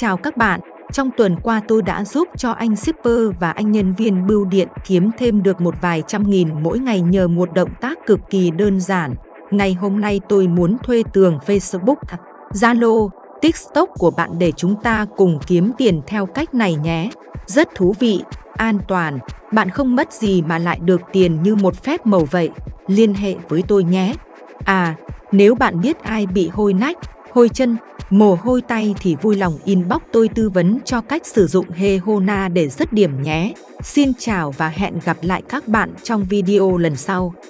chào các bạn. Trong tuần qua tôi đã giúp cho anh shipper và anh nhân viên bưu điện kiếm thêm được một vài trăm nghìn mỗi ngày nhờ một động tác cực kỳ đơn giản. Ngày hôm nay tôi muốn thuê tường Facebook, Zalo, TikTok của bạn để chúng ta cùng kiếm tiền theo cách này nhé. Rất thú vị, an toàn, bạn không mất gì mà lại được tiền như một phép màu vậy. Liên hệ với tôi nhé. À, nếu bạn biết ai bị hôi nách, hôi chân, mồ hôi tay thì vui lòng inbox tôi tư vấn cho cách sử dụng Hehona để dứt điểm nhé. Xin chào và hẹn gặp lại các bạn trong video lần sau.